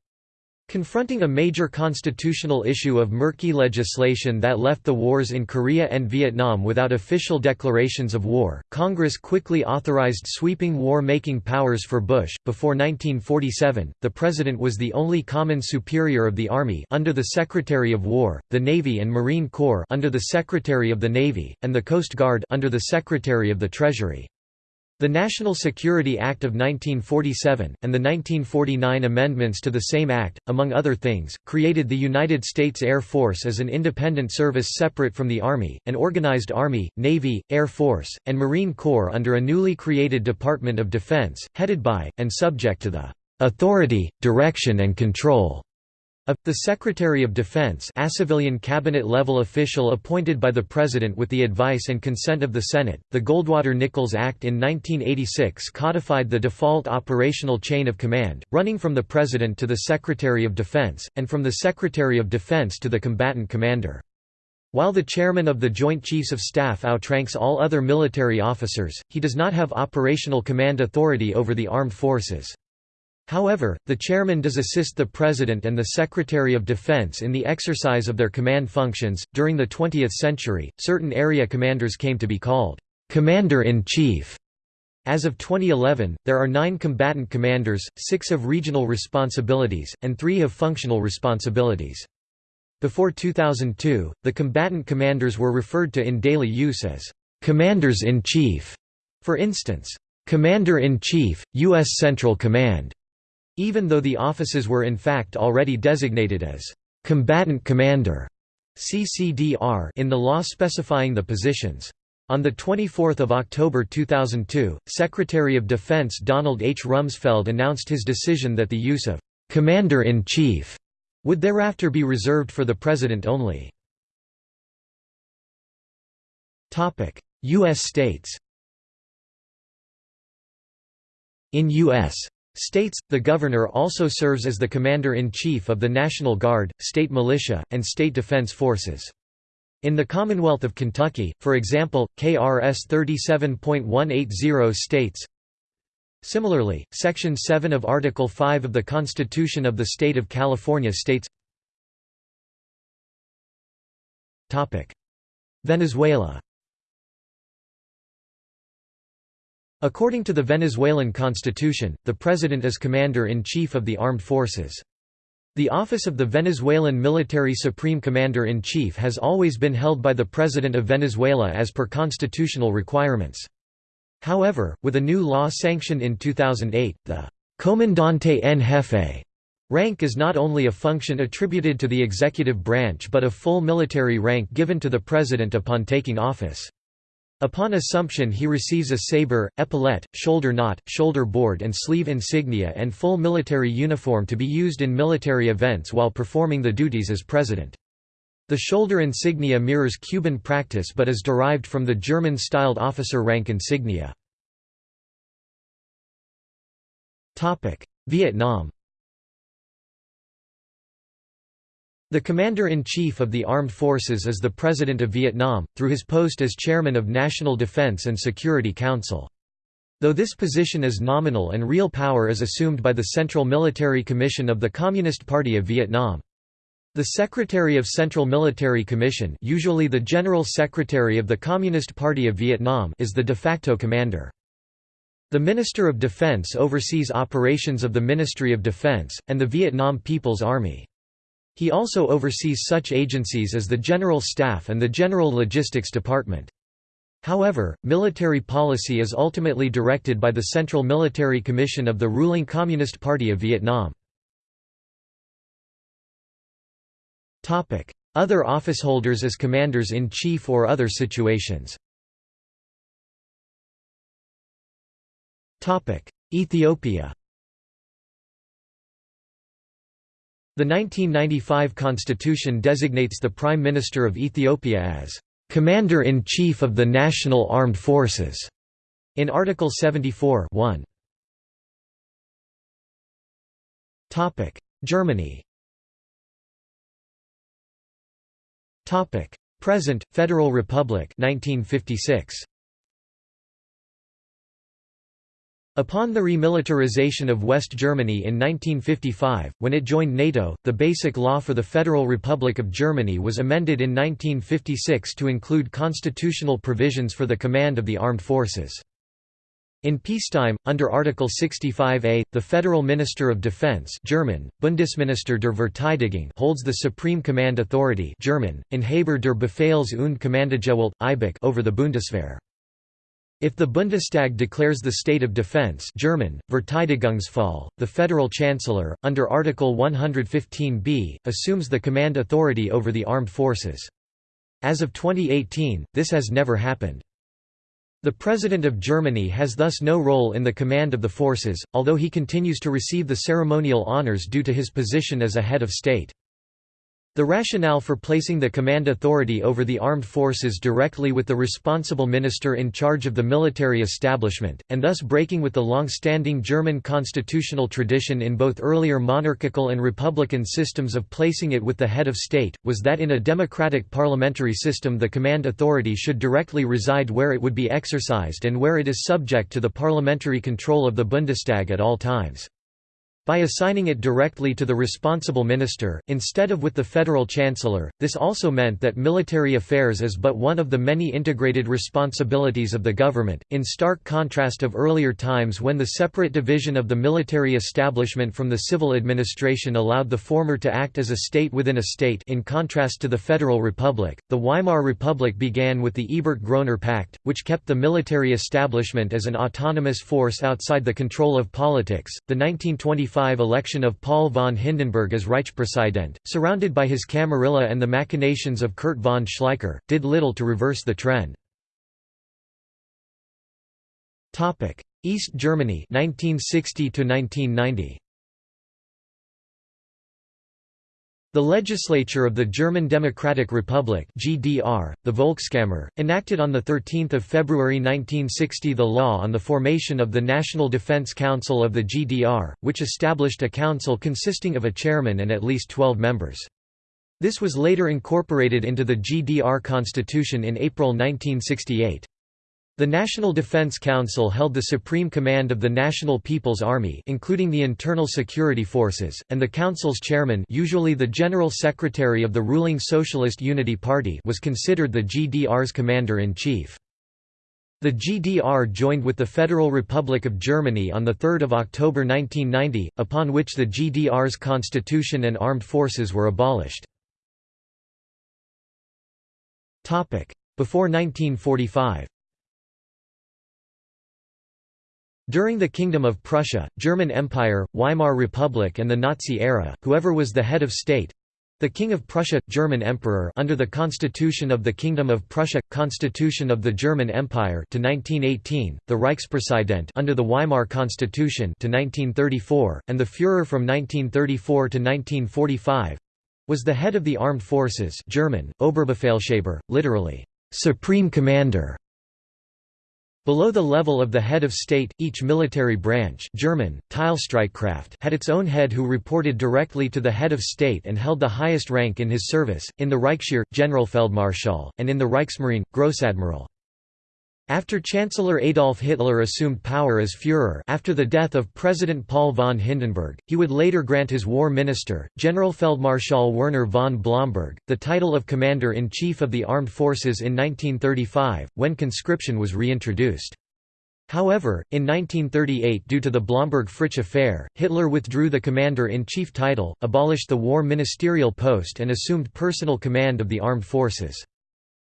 Confronting a major constitutional issue of murky legislation that left the wars in Korea and Vietnam without official declarations of war, Congress quickly authorized sweeping war-making powers for Bush. Before 1947, the President was the only common superior of the Army under the Secretary of War, the Navy and Marine Corps under the Secretary of the Navy, and the Coast Guard under the Secretary of the Treasury. The National Security Act of 1947, and the 1949 amendments to the same act, among other things, created the United States Air Force as an independent service separate from the Army, an organized Army, Navy, Air Force, and Marine Corps under a newly created Department of Defense, headed by, and subject to the "...authority, direction and control." Of, the Secretary of Defense a civilian cabinet-level official appointed by the President with the advice and consent of the Senate. The Goldwater-Nichols Act in 1986 codified the default operational chain of command, running from the President to the Secretary of Defense, and from the Secretary of Defense to the combatant commander. While the chairman of the Joint Chiefs of Staff outranks all other military officers, he does not have operational command authority over the armed forces. However, the chairman does assist the President and the Secretary of Defense in the exercise of their command functions. During the 20th century, certain area commanders came to be called Commander in Chief. As of 2011, there are nine combatant commanders, six have regional responsibilities, and three have functional responsibilities. Before 2002, the combatant commanders were referred to in daily use as Commanders-in-Chief. For instance, Commander-in-Chief, U.S. Central Command, even though the offices were in fact already designated as combatant commander CCDR in the law specifying the positions. On 24 October 2002, Secretary of Defense Donald H. Rumsfeld announced his decision that the use of «commander-in-chief» would thereafter be reserved for the President only. U.S. states In U.S. States, the governor also serves as the commander-in-chief of the National Guard, state militia, and state defense forces. In the Commonwealth of Kentucky, for example, KRS 37.180 states, Similarly, Section 7 of Article 5 of the Constitution of the State of California states Venezuela According to the Venezuelan constitution, the president is commander-in-chief of the armed forces. The office of the Venezuelan military supreme commander-in-chief has always been held by the President of Venezuela as per constitutional requirements. However, with a new law sanctioned in 2008, the «comandante en jefe» rank is not only a function attributed to the executive branch but a full military rank given to the president upon taking office. Upon assumption he receives a saber, epaulette, shoulder knot, shoulder board and sleeve insignia and full military uniform to be used in military events while performing the duties as president. The shoulder insignia mirrors Cuban practice but is derived from the German-styled officer rank insignia. Vietnam The Commander-in-Chief of the Armed Forces is the President of Vietnam, through his post as Chairman of National Defense and Security Council. Though this position is nominal and real power is assumed by the Central Military Commission of the Communist Party of Vietnam. The Secretary of Central Military Commission usually the General Secretary of the Communist Party of Vietnam is the de facto commander. The Minister of Defense oversees operations of the Ministry of Defense, and the Vietnam People's Army. He also oversees such agencies as the General Staff and the General Logistics Department. However, military policy is ultimately directed by the Central Military Commission of the ruling Communist Party of Vietnam. Other officeholders as commanders-in-chief or other situations Ethiopia The 1995 constitution designates the Prime Minister of Ethiopia as Commander-in-Chief of the National Armed Forces in Article 74 1. Topic: Germany. Topic: Present Federal Republic 1956. Upon the remilitarization of West Germany in 1955, when it joined NATO, the Basic Law for the Federal Republic of Germany was amended in 1956 to include constitutional provisions for the command of the armed forces. In peacetime, under Article 65a, the Federal Minister of Defense German, Bundesminister der Verteidigung holds the supreme command authority German, Inhaber der Befehls- und Kommandogewalt, over the Bundeswehr. If the Bundestag declares the state of defense German, Verteidigungsfall, the federal chancellor, under Article 115b, assumes the command authority over the armed forces. As of 2018, this has never happened. The President of Germany has thus no role in the command of the forces, although he continues to receive the ceremonial honors due to his position as a head of state. The rationale for placing the command authority over the armed forces directly with the responsible minister in charge of the military establishment, and thus breaking with the long-standing German constitutional tradition in both earlier monarchical and republican systems of placing it with the head of state, was that in a democratic parliamentary system the command authority should directly reside where it would be exercised and where it is subject to the parliamentary control of the Bundestag at all times. By assigning it directly to the responsible minister, instead of with the federal chancellor, this also meant that military affairs is but one of the many integrated responsibilities of the government, in stark contrast of earlier times when the separate division of the military establishment from the civil administration allowed the former to act as a state within a state in contrast to the Federal Republic. The Weimar Republic began with the Ebert-Groener Pact, which kept the military establishment as an autonomous force outside the control of politics. The 1925 election of Paul von Hindenburg as Reichspräsident, surrounded by his Camarilla and the machinations of Kurt von Schleicher, did little to reverse the trend. East Germany 1960 1990 The legislature of the German Democratic Republic (GDR), the Volkskammer, enacted on the 13th of February 1960 the law on the formation of the National Defense Council of the GDR, which established a council consisting of a chairman and at least 12 members. This was later incorporated into the GDR constitution in April 1968. The National Defense Council held the supreme command of the National People's Army including the internal security forces, and the council's chairman usually the General Secretary of the ruling Socialist Unity Party was considered the GDR's commander-in-chief. The GDR joined with the Federal Republic of Germany on 3 October 1990, upon which the GDR's constitution and armed forces were abolished. Before 1945 During the Kingdom of Prussia, German Empire, Weimar Republic and the Nazi era, whoever was the head of state, the King of Prussia, German Emperor under the Constitution of the Kingdom of Prussia, Constitution of the German Empire to 1918, the Reichspräsident under the Weimar Constitution to 1934, and the Führer from 1934 to 1945 was the head of the armed forces German, Oberbefehlshaber, literally, supreme commander. Below the level of the head of state, each military branch German, had its own head who reported directly to the head of state and held the highest rank in his service, in the Reichsheer, Generalfeldmarschall, and in the Reichsmarine, Grossadmiral. After Chancellor Adolf Hitler assumed power as Führer after the death of President Paul von Hindenburg, he would later grant his war minister, Generalfeldmarschall Werner von Blomberg, the title of Commander-in-Chief of the Armed Forces in 1935, when conscription was reintroduced. However, in 1938 due to the Blomberg-Fritsch affair, Hitler withdrew the Commander-in-Chief title, abolished the war ministerial post and assumed personal command of the armed forces.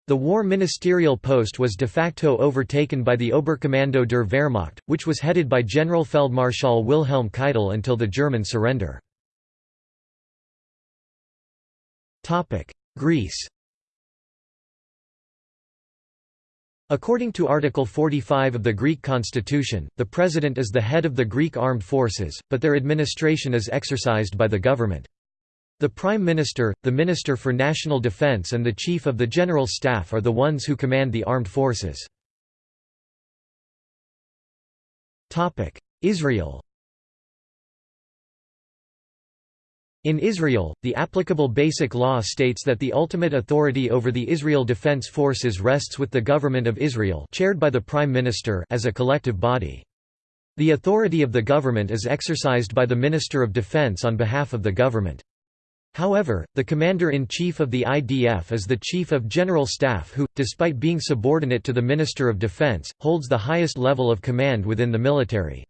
The war ministerial post was de facto overtaken by the Oberkommando der Wehrmacht, which was headed by Generalfeldmarschall Wilhelm Keitel until the German surrender. Greece According to Article 45 of the Greek constitution, the president is the head of the Greek armed forces, but their administration is exercised by the government. The Prime Minister, the Minister for National Defense and the Chief of the General Staff are the ones who command the armed forces. Israel In Israel, the applicable Basic Law states that the ultimate authority over the Israel Defense Forces rests with the Government of Israel chaired by the Prime Minister as a collective body. The authority of the government is exercised by the Minister of Defense on behalf of the government. However, the Commander-in-Chief of the IDF is the Chief of General Staff who, despite being subordinate to the Minister of Defense, holds the highest level of command within the military.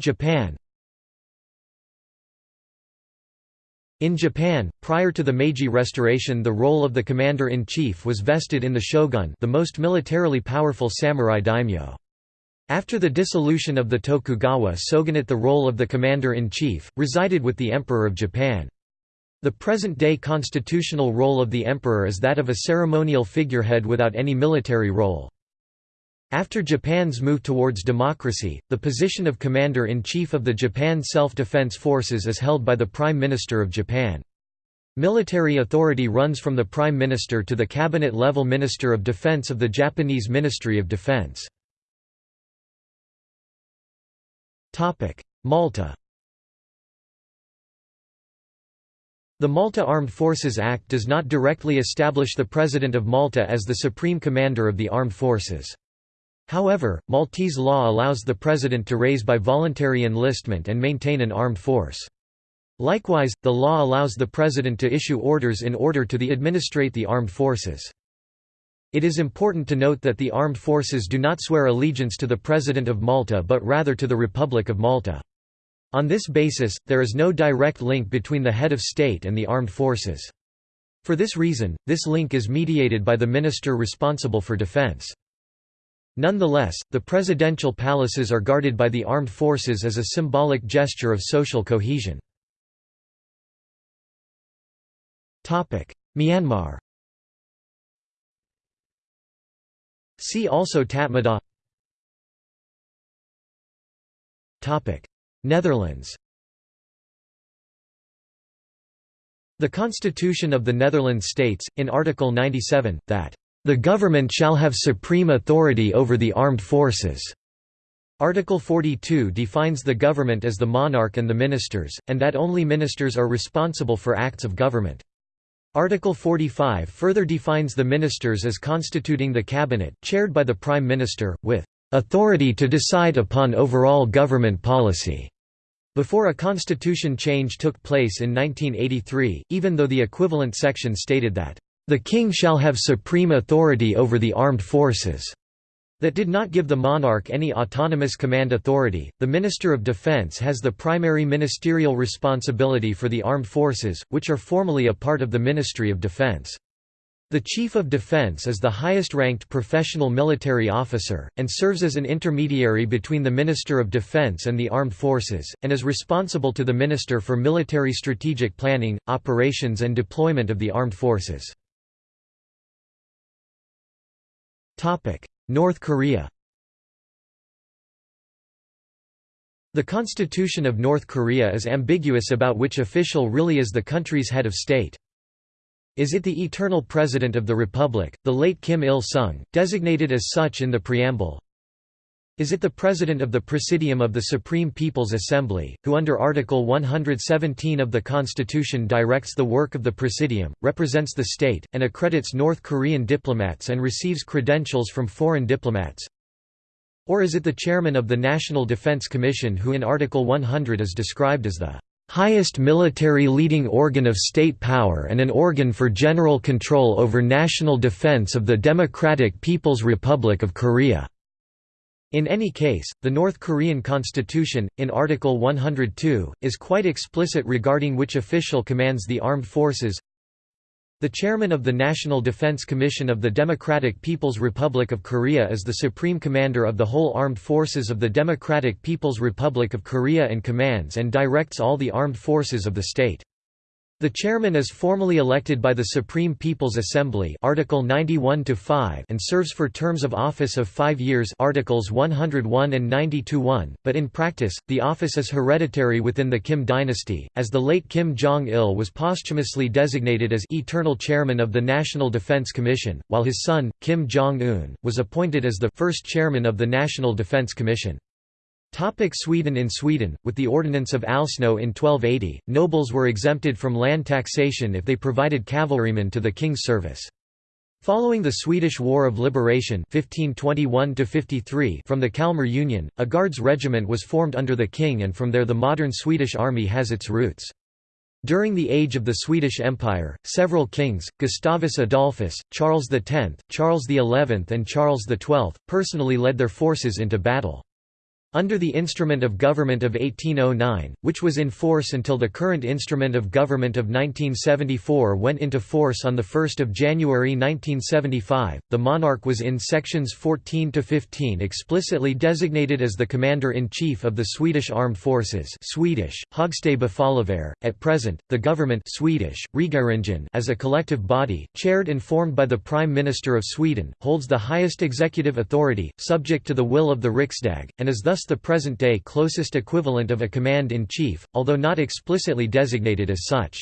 Japan In Japan, prior to the Meiji Restoration the role of the commander-in-chief was vested in the shogun the most militarily powerful samurai daimyo. After the dissolution of the Tokugawa shogunate the role of the commander-in-chief, resided with the Emperor of Japan. The present-day constitutional role of the emperor is that of a ceremonial figurehead without any military role. After Japan's move towards democracy, the position of commander-in-chief of the Japan Self-Defense Forces is held by the Prime Minister of Japan. Military authority runs from the Prime Minister to the cabinet-level Minister of Defense of the Japanese Ministry of Defense. Malta The Malta Armed Forces Act does not directly establish the President of Malta as the supreme commander of the armed forces. However, Maltese law allows the President to raise by voluntary enlistment and maintain an armed force. Likewise, the law allows the President to issue orders in order to the administrate the armed forces. It is important to note that the armed forces do not swear allegiance to the President of Malta but rather to the Republic of Malta. On this basis, there is no direct link between the head of state and the armed forces. For this reason, this link is mediated by the minister responsible for defense. Nonetheless, the presidential palaces are guarded by the armed forces as a symbolic gesture of social cohesion. Myanmar See also Tatmadaw Netherlands The Constitution of the Netherlands states, in Article 97, that, "...the government shall have supreme authority over the armed forces." Article 42 defines the government as the monarch and the ministers, and that only ministers are responsible for acts of government. Article 45 further defines the ministers as constituting the cabinet, chaired by the prime minister, with authority to decide upon overall government policy. Before a constitution change took place in 1983, even though the equivalent section stated that "...the king shall have supreme authority over the armed forces." That did not give the monarch any autonomous command authority. The Minister of Defense has the primary ministerial responsibility for the armed forces, which are formally a part of the Ministry of Defense. The Chief of Defense is the highest-ranked professional military officer, and serves as an intermediary between the Minister of Defense and the armed forces, and is responsible to the Minister for military strategic planning, operations and deployment of the armed forces. North Korea The Constitution of North Korea is ambiguous about which official really is the country's head of state. Is it the eternal President of the Republic, the late Kim Il-sung, designated as such in the preamble? Is it the President of the Presidium of the Supreme People's Assembly, who under Article 117 of the Constitution directs the work of the Presidium, represents the state, and accredits North Korean diplomats and receives credentials from foreign diplomats? Or is it the Chairman of the National Defense Commission who in Article 100 is described as the highest military leading organ of state power and an organ for general control over national defense of the Democratic People's Republic of Korea." In any case, the North Korean constitution, in Article 102, is quite explicit regarding which official commands the armed forces, the chairman of the National Defense Commission of the Democratic People's Republic of Korea is the supreme commander of the whole armed forces of the Democratic People's Republic of Korea and commands and directs all the armed forces of the state. The chairman is formally elected by the Supreme People's Assembly Article 91 and serves for terms of office of 5 years Articles 101 and 90-1, but in practice, the office is hereditary within the Kim dynasty, as the late Kim Jong-il was posthumously designated as eternal chairman of the National Defense Commission, while his son, Kim Jong-un, was appointed as the first chairman of the National Defense Commission. Sweden In Sweden, with the Ordinance of Alsno in 1280, nobles were exempted from land taxation if they provided cavalrymen to the king's service. Following the Swedish War of Liberation 1521 from the Kalmar Union, a guards regiment was formed under the king and from there the modern Swedish army has its roots. During the age of the Swedish Empire, several kings, Gustavus Adolphus, Charles X, Charles XI and Charles XII, personally led their forces into battle. Under the Instrument of Government of 1809, which was in force until the current Instrument of Government of 1974 went into force on 1 January 1975, the monarch was in sections 14 to 15 explicitly designated as the Commander-in-Chief of the Swedish Armed Forces Swedish, At present, the government Swedish, as a collective body, chaired and formed by the Prime Minister of Sweden, holds the highest executive authority, subject to the will of the Riksdag, and is thus thus the present-day closest equivalent of a command-in-chief, although not explicitly designated as such.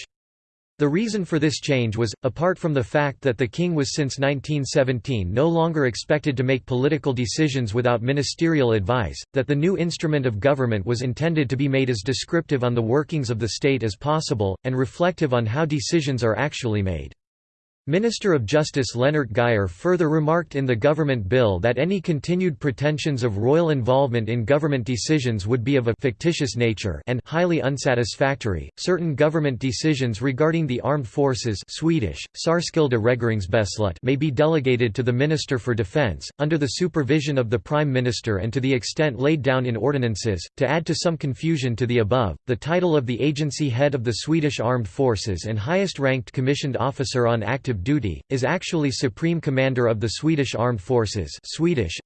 The reason for this change was, apart from the fact that the king was since 1917 no longer expected to make political decisions without ministerial advice, that the new instrument of government was intended to be made as descriptive on the workings of the state as possible, and reflective on how decisions are actually made. Minister of Justice Lennart Geijer further remarked in the government bill that any continued pretensions of royal involvement in government decisions would be of a fictitious nature and highly unsatisfactory. Certain government decisions regarding the armed forces Swedish, may be delegated to the Minister for Defence, under the supervision of the Prime Minister and to the extent laid down in ordinances. To add to some confusion to the above, the title of the agency head of the Swedish Armed Forces and highest ranked commissioned officer on active duty, is actually Supreme Commander of the Swedish Armed Forces Swedish.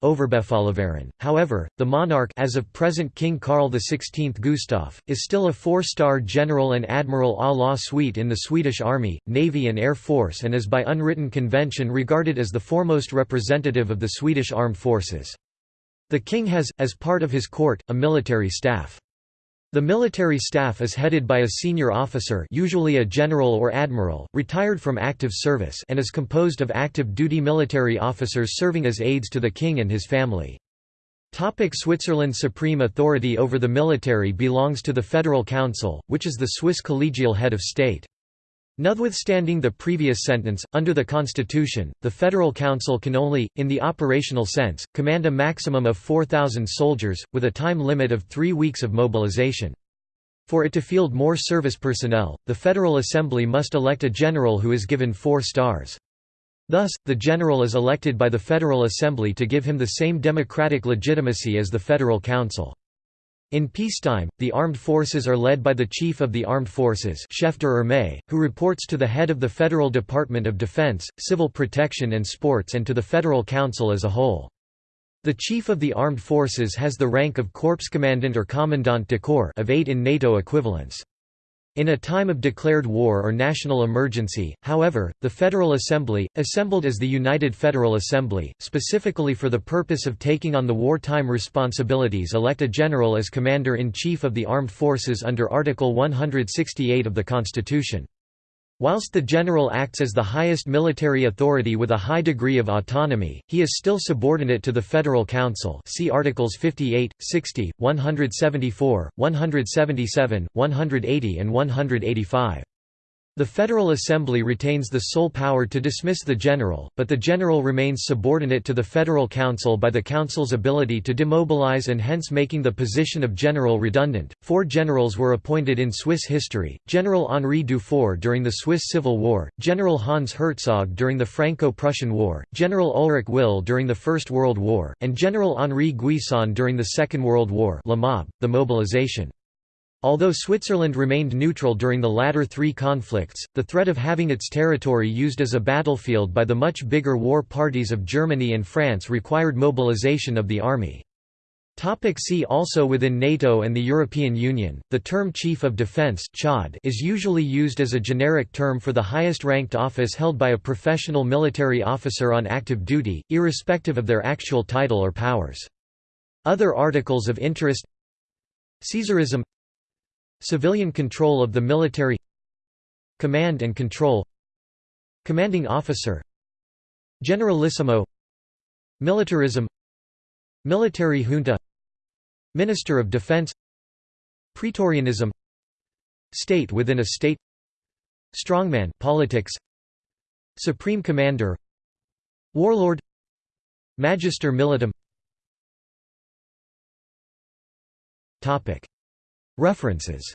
However, the monarch as of present King Carl XVI Gustaf, is still a four-star general and admiral à la suite in the Swedish Army, Navy and Air Force and is by unwritten convention regarded as the foremost representative of the Swedish Armed Forces. The king has, as part of his court, a military staff. The military staff is headed by a senior officer usually a general or admiral, retired from active service and is composed of active duty military officers serving as aides to the king and his family. Topic Switzerland's supreme authority over the military belongs to the Federal Council, which is the Swiss collegial head of state. Notwithstanding the previous sentence, under the Constitution, the Federal Council can only, in the operational sense, command a maximum of 4,000 soldiers, with a time limit of three weeks of mobilization. For it to field more service personnel, the Federal Assembly must elect a general who is given four stars. Thus, the general is elected by the Federal Assembly to give him the same democratic legitimacy as the Federal Council. In peacetime, the armed forces are led by the Chief of the Armed Forces who reports to the head of the Federal Department of Defense, Civil Protection and Sports and to the Federal Council as a whole. The Chief of the Armed Forces has the rank of Corps Commandant or Commandant de Corps of eight in NATO equivalents. In a time of declared war or national emergency, however, the Federal Assembly, assembled as the United Federal Assembly, specifically for the purpose of taking on the wartime responsibilities elect a general as Commander-in-Chief of the Armed Forces under Article 168 of the Constitution. Whilst the general acts as the highest military authority with a high degree of autonomy, he is still subordinate to the Federal Council see Articles 58, 60, 174, 177, 180 and 185. The Federal Assembly retains the sole power to dismiss the general, but the general remains subordinate to the Federal Council by the Council's ability to demobilize and hence making the position of general redundant. Four generals were appointed in Swiss history General Henri Dufour during the Swiss Civil War, General Hans Herzog during the Franco Prussian War, General Ulrich Will during the First World War, and General Henri Guisan during the Second World War. La Mob, The mobilization Although Switzerland remained neutral during the latter three conflicts, the threat of having its territory used as a battlefield by the much bigger war parties of Germany and France required mobilization of the army. Topic see also Within NATO and the European Union, the term Chief of Defence is usually used as a generic term for the highest ranked office held by a professional military officer on active duty, irrespective of their actual title or powers. Other articles of interest Caesarism Civilian control of the military Command and control Commanding officer Generalissimo Militarism Military junta Minister of Defense Praetorianism State within a state Strongman politics Supreme Commander Warlord Magister militum References